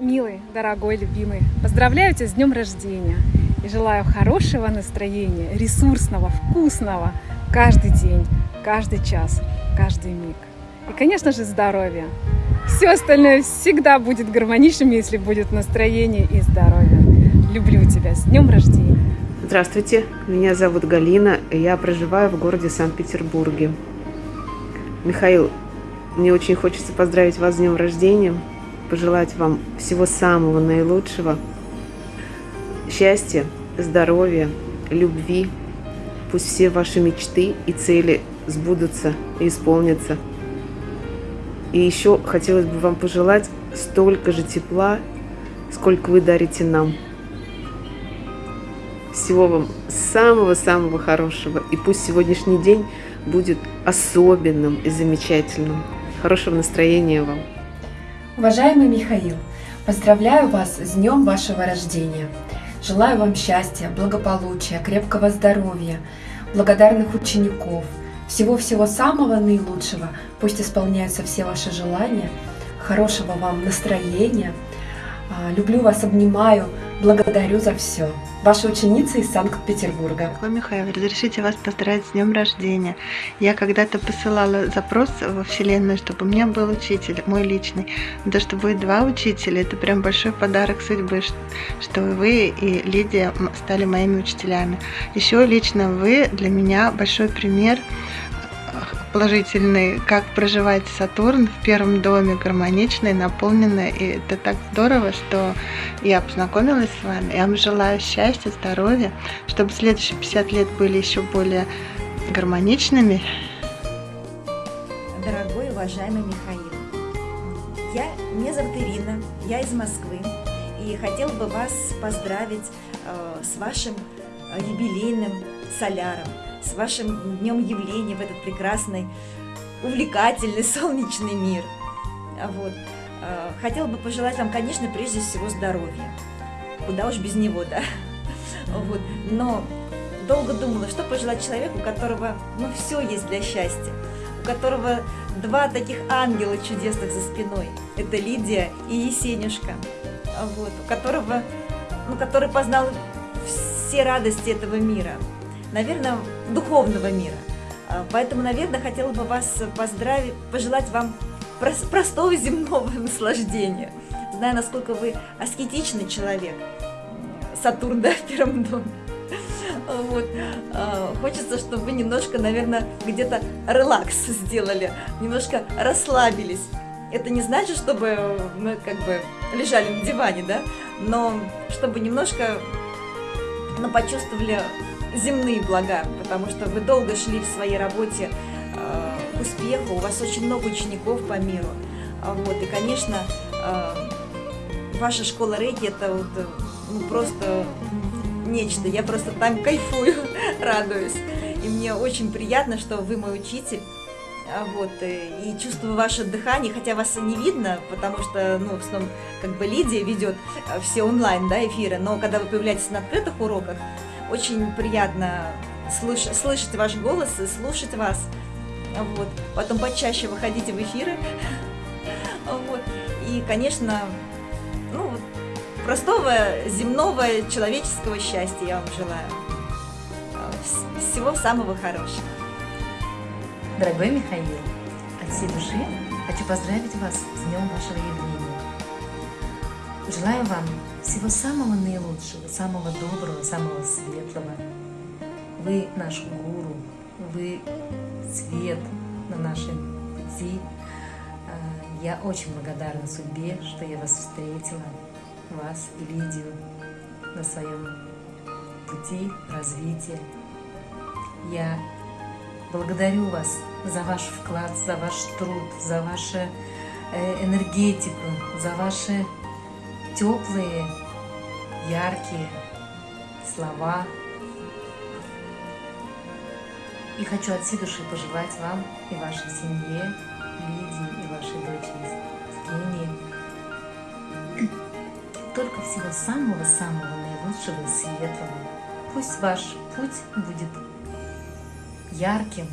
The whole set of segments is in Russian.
Милый, дорогой, любимый, поздравляю тебя с днем рождения и желаю хорошего настроения, ресурсного, вкусного каждый день, каждый час, каждый миг. И, конечно же, здоровья. Все остальное всегда будет гармоничным, если будет настроение и здоровье. Люблю тебя. С днем рождения. Здравствуйте, меня зовут Галина, и я проживаю в городе Санкт-Петербурге. Михаил, мне очень хочется поздравить вас с днем рождения, пожелать вам всего самого наилучшего, счастья, здоровья, любви. Пусть все ваши мечты и цели сбудутся и исполнятся. И еще хотелось бы вам пожелать столько же тепла, сколько вы дарите нам. Всего вам самого-самого хорошего. И пусть сегодняшний день будет особенным и замечательным. Хорошего настроения вам. Уважаемый Михаил, поздравляю вас с днем вашего рождения. Желаю вам счастья, благополучия, крепкого здоровья, благодарных учеников, всего-всего самого наилучшего. Пусть исполняются все ваши желания, хорошего вам настроения. А, люблю вас, обнимаю, благодарю за все. Ваша ученица из Санкт-Петербурга. Михаил, разрешите вас поздравить с днем рождения. Я когда-то посылала запрос во Вселенную, чтобы у меня был учитель, мой личный. Но то, что будет два учителя, это прям большой подарок судьбы, что вы и Лидия стали моими учителями. Еще лично вы для меня большой пример положительный, как проживает Сатурн в первом доме, гармоничный, наполненный. И это так здорово, что я познакомилась с вами. Я вам желаю счастья, здоровья, чтобы следующие 50 лет были еще более гармоничными. Дорогой, уважаемый Михаил, я, меня зовут Ирина, я из Москвы, и хотел бы вас поздравить э, с вашим э, юбилейным соляром с вашим днем явления в этот прекрасный, увлекательный, солнечный мир. Вот. А, хотела бы пожелать вам, конечно, прежде всего здоровья. Куда уж без него, да? Вот. Но долго думала, что пожелать человеку, у которого, ну, все есть для счастья, у которого два таких ангела чудесных за спиной. Это Лидия и Есенюшка, вот, у которого, ну, который познал все радости этого мира наверное, духовного мира. А, поэтому, наверное, хотела бы вас поздравить, пожелать вам простого земного наслаждения. Знаю, насколько вы аскетичный человек. Сатурн, да, в первом доме. Вот. А, хочется, чтобы вы немножко, наверное, где-то релакс сделали, немножко расслабились. Это не значит, чтобы мы как бы лежали на диване, да, но чтобы немножко ну, почувствовали земные блага, потому что вы долго шли в своей работе э, к успеху, у вас очень много учеников по миру. А вот, и, конечно, э, ваша школа рейки это вот, э, ну, просто нечто. Я просто там кайфую, радуюсь. И мне очень приятно, что вы мой учитель. А вот, э, и чувствую ваше дыхание, хотя вас не видно, потому что, ну, в основном, как бы Лидия ведет э, все онлайн, да, эфиры, но когда вы появляетесь на открытых уроках, очень приятно слыш слышать ваш голос и слушать вас. Вот. Потом почаще выходите в эфиры. Вот. И, конечно, ну, простого земного человеческого счастья я вам желаю. Всего самого хорошего. Дорогой Михаил, от всей души хочу поздравить вас с днем вашего явления. Желаю вам всего самого наилучшего, самого доброго, самого светлого. Вы наш гуру, вы свет на нашем пути. А, я очень благодарна судьбе, что я вас встретила, вас и Лидию на своем пути развития. Я благодарю вас за ваш вклад, за ваш труд, за вашу э, энергетику, за ваши теплые, яркие слова. И хочу от всей души пожелать вам и вашей семье, Лидии и вашей дочери Евгении только всего самого-самого наилучшего и светлого. Пусть ваш путь будет ярким,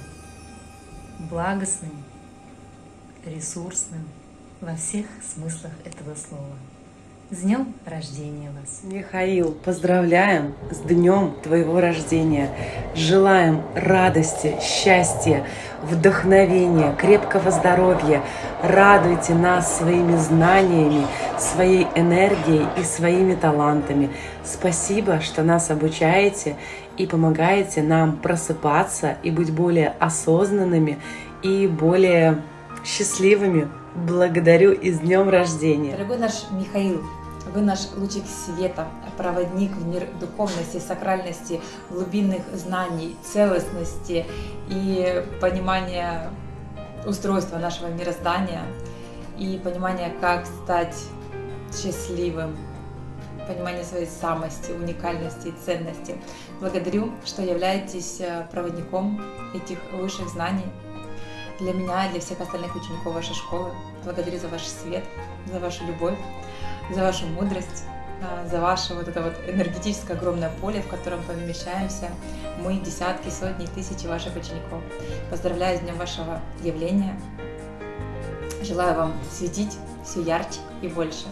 благостным, ресурсным во всех смыслах этого слова. С днем рождения вас! Михаил, поздравляем с днем твоего рождения. Желаем радости, счастья, вдохновения, крепкого здоровья. Радуйте нас своими знаниями, своей энергией и своими талантами. Спасибо, что нас обучаете и помогаете нам просыпаться и быть более осознанными и более счастливыми. Благодарю и с днем рождения! Дорогой наш Михаил, вы наш лучик света, проводник в мир духовности, сакральности, глубинных знаний, целостности и понимания устройства нашего мироздания и понимания, как стать счастливым, понимание своей самости, уникальности и ценности. Благодарю, что являетесь э, проводником этих высших знаний для меня и для всех остальных учеников вашей школы. Благодарю за ваш свет, за вашу любовь, за вашу мудрость, а, за ваше вот это вот энергетическое огромное поле, в котором помещаемся мы, десятки, сотни, тысячи ваших учеников. Поздравляю с днем вашего явления. Желаю вам светить все ярче и больше.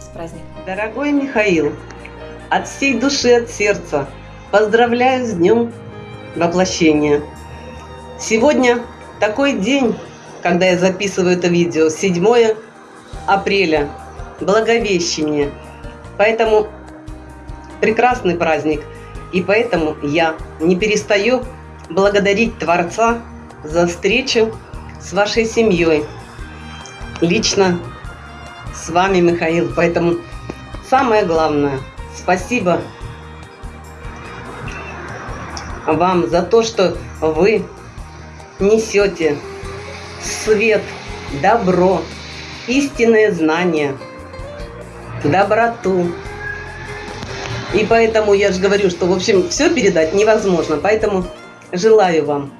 С праздником! Дорогой Михаил, от всей души, от сердца поздравляю с днем воплощения. Сегодня такой день, когда я записываю это видео, 7 апреля, Благовещение. Поэтому прекрасный праздник. И поэтому я не перестаю благодарить Творца за встречу с вашей семьей. Лично с вами, Михаил. Поэтому самое главное, спасибо вам за то, что вы несете свет, добро, истинное знание, доброту. И поэтому я же говорю, что, в общем, все передать невозможно. Поэтому желаю вам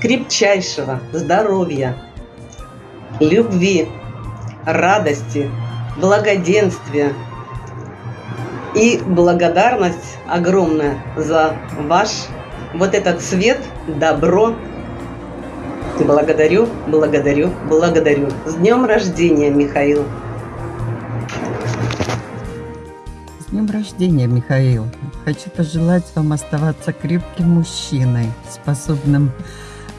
крепчайшего здоровья, любви, радости, благоденствия и благодарность огромная за ваш вот этот свет, добро, Благодарю, благодарю, благодарю. С днем рождения, Михаил! С днем рождения, Михаил! Хочу пожелать вам оставаться крепким мужчиной, способным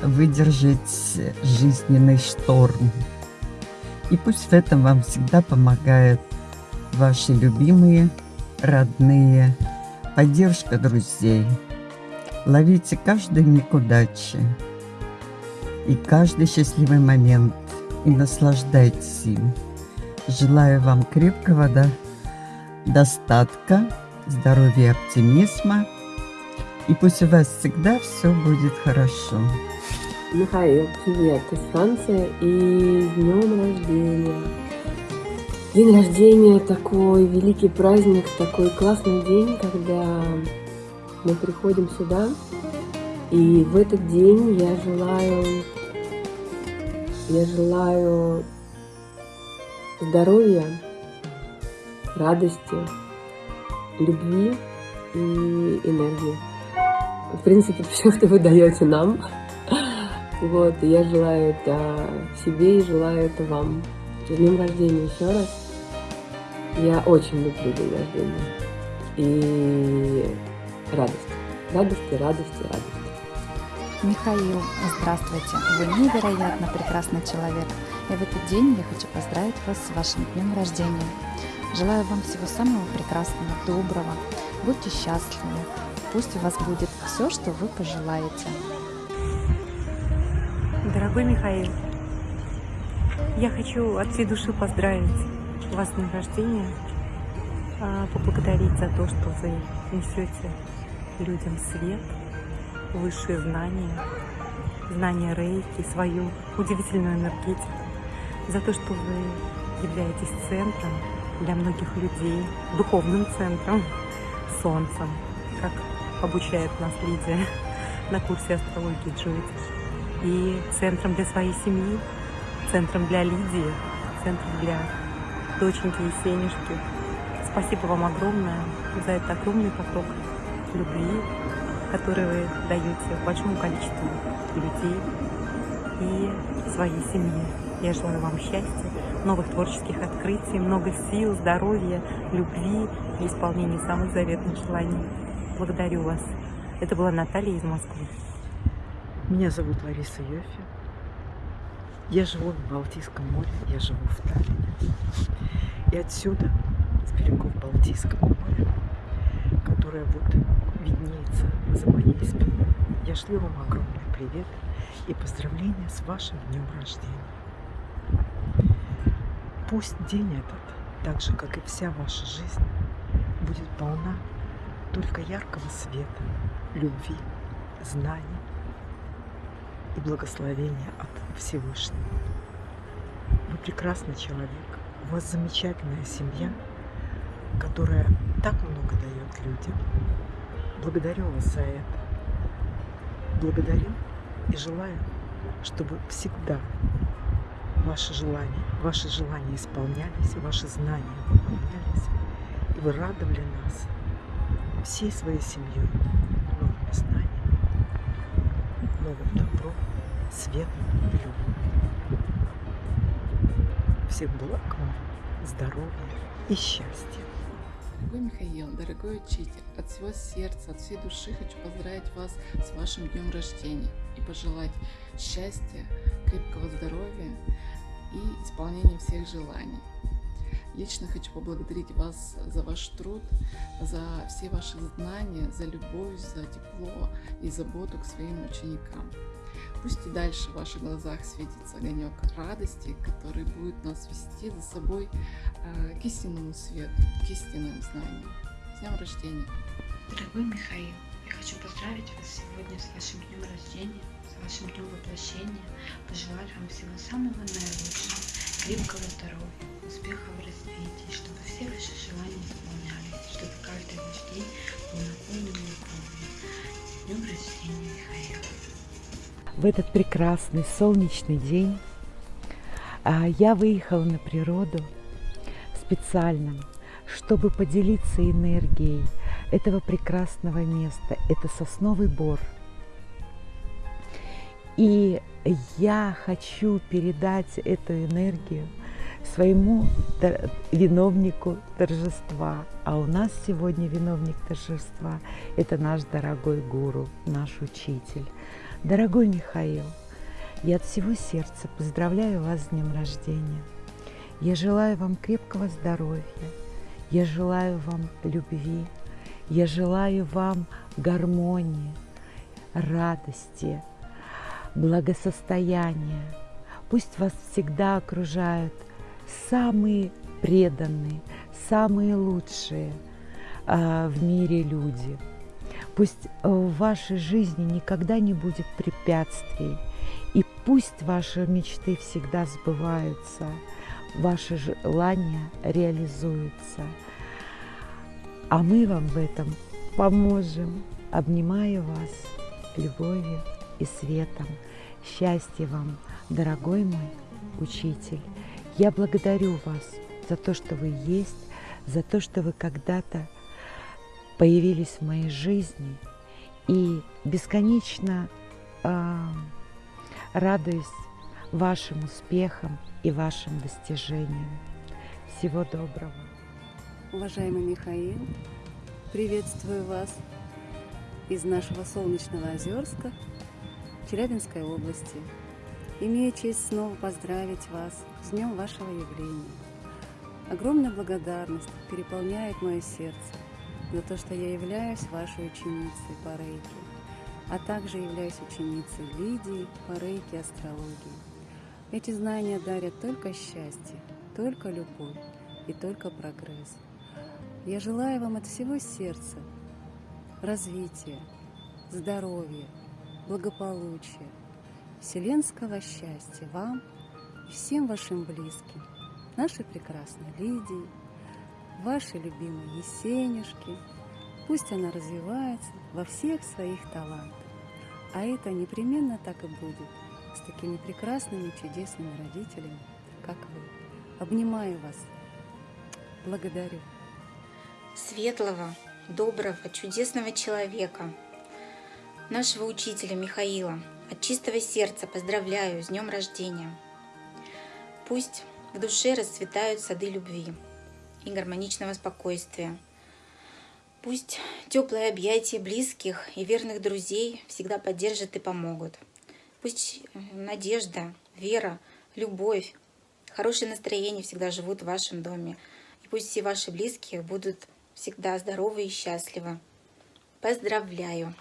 выдержать жизненный шторм. И пусть в этом вам всегда помогают ваши любимые, родные, поддержка друзей. Ловите каждый миг удачи и каждый счастливый момент и наслаждайтесь им. Желаю вам крепкого да, достатка, здоровья, оптимизма. И пусть у вас всегда все будет хорошо. Михаил, привет, из Франции и днем рождения. День рождения такой великий праздник, такой классный день, когда мы приходим сюда. И в этот день я желаю я желаю здоровья, радости, любви и энергии. В принципе, все, что вы даете нам. Вот, я желаю это себе и желаю это вам. С днем рождения еще раз. Я очень люблю день рождения. И радость. Радости, радости, радости. Михаил, здравствуйте! Вы невероятно прекрасный человек. И в этот день я хочу поздравить вас с вашим днем рождения. Желаю вам всего самого прекрасного, доброго. Будьте счастливы. Пусть у вас будет все, что вы пожелаете. Дорогой Михаил, я хочу от всей души поздравить вас с днем рождения, а, поблагодарить за то, что вы несете людям свет, высшие знания, знания рейки, свою удивительную энергетику, за то, что вы являетесь центром для многих людей, духовным центром, солнцем, как обучает нас Лидия на курсе астрологии Джойтиш, и центром для своей семьи, центром для Лидии, центром для доченьки Есенюшки. Спасибо вам огромное за этот огромный поток любви, которые вы даете большому количеству людей и своей семье. Я желаю вам счастья, новых творческих открытий, много сил, здоровья, любви и исполнения самых заветных желаний. Благодарю вас. Это была Наталья из Москвы. Меня зовут Лариса Йофи. Я живу в Балтийском море, я живу в Таллине. И отсюда, с берегов Балтийского моря, которое вот виднеется за моей спиной, я шлю вам огромный привет и поздравления с вашим днем рождения. Пусть день этот, так же, как и вся ваша жизнь, будет полна только яркого света, любви, знаний и благословения от Всевышнего. Вы прекрасный человек, у вас замечательная семья, которая дает людям. Благодарю вас за это. Благодарю и желаю, чтобы всегда ваши желания, ваши желания исполнялись, ваши знания выполнялись, и вы радовали нас всей своей семьей новыми знаниями, новым добром, светом и любовью. Всех благ вам, здоровья и счастья. Дорогой Михаил, дорогой учитель, от всего сердца, от всей души хочу поздравить вас с вашим днем рождения и пожелать счастья, крепкого здоровья и исполнения всех желаний. Лично хочу поблагодарить вас за ваш труд, за все ваши знания, за любовь, за тепло и заботу к своим ученикам. Пусть и дальше в ваших глазах светится огонек радости, который будет нас вести за собой э, к истинному свету, к истинным знаниям. С днем рождения! Дорогой Михаил, я хочу поздравить вас сегодня с вашим днем рождения, с вашим днем воплощения, пожелать вам всего самого наилучшего, крепкого здоровья, успехов в развитии, чтобы В этот прекрасный солнечный день а, я выехала на природу специально, чтобы поделиться энергией этого прекрасного места. Это сосновый бор. И я хочу передать эту энергию своему виновнику торжества. А у нас сегодня виновник торжества – это наш дорогой гуру, наш учитель. Дорогой Михаил, я от всего сердца поздравляю вас с днем рождения. Я желаю вам крепкого здоровья, я желаю вам любви, я желаю вам гармонии, радости, благосостояния. Пусть вас всегда окружают самые преданные, самые лучшие э, в мире люди. Пусть в вашей жизни никогда не будет препятствий, и пусть ваши мечты всегда сбываются, ваши желания реализуются. А мы вам в этом поможем. Обнимаю вас любовью и светом. Счастья вам, дорогой мой учитель. Я благодарю вас за то, что вы есть, за то, что вы когда-то появились в моей жизни и бесконечно э, радуюсь вашим успехам и вашим достижениям. Всего доброго. Уважаемый Михаил, приветствую вас из нашего солнечного Озерска, Челябинской области. Имею честь снова поздравить вас с днем вашего явления. Огромная благодарность переполняет мое сердце за то, что я являюсь вашей ученицей по рейке, а также являюсь ученицей Лидии по рейке астрологии. Эти знания дарят только счастье, только любовь и только прогресс. Я желаю вам от всего сердца развития, здоровья, благополучия, вселенского счастья вам и всем вашим близким, нашей прекрасной Лидии, вашей любимой Есенюшке. Пусть она развивается во всех своих талантах. А это непременно так и будет с такими прекрасными, чудесными родителями, как вы. Обнимаю вас. Благодарю. Светлого, доброго, чудесного человека, нашего учителя Михаила, от чистого сердца поздравляю с днем рождения. Пусть в душе расцветают сады любви и гармоничного спокойствия. Пусть теплые объятия близких и верных друзей всегда поддержат и помогут. Пусть э, надежда, вера, любовь, хорошее настроение всегда живут в вашем доме. И пусть все ваши близкие будут всегда здоровы и счастливы. Поздравляю!